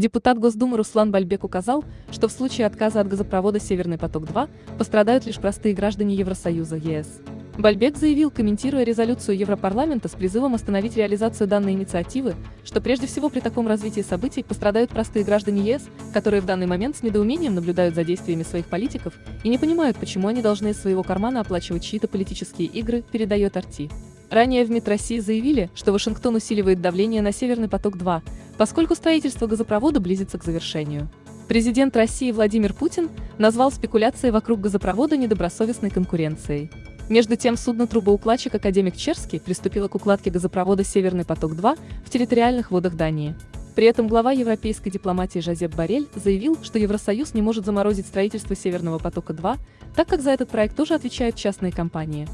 Депутат Госдумы Руслан Бальбек указал, что в случае отказа от газопровода «Северный поток-2» пострадают лишь простые граждане Евросоюза ЕС. Бальбек заявил, комментируя резолюцию Европарламента с призывом остановить реализацию данной инициативы, что прежде всего при таком развитии событий пострадают простые граждане ЕС, которые в данный момент с недоумением наблюдают за действиями своих политиков и не понимают, почему они должны из своего кармана оплачивать чьи-то политические игры, передает Арти. Ранее в МИД России заявили, что Вашингтон усиливает давление на «Северный поток-2», поскольку строительство газопровода близится к завершению. Президент России Владимир Путин назвал спекуляции вокруг газопровода недобросовестной конкуренцией. Между тем судно-трубоукладчик «Академик Черский» приступило к укладке газопровода «Северный поток-2» в территориальных водах Дании. При этом глава европейской дипломатии Жозеп Барель заявил, что Евросоюз не может заморозить строительство «Северного потока-2», так как за этот проект тоже отвечают частные компании.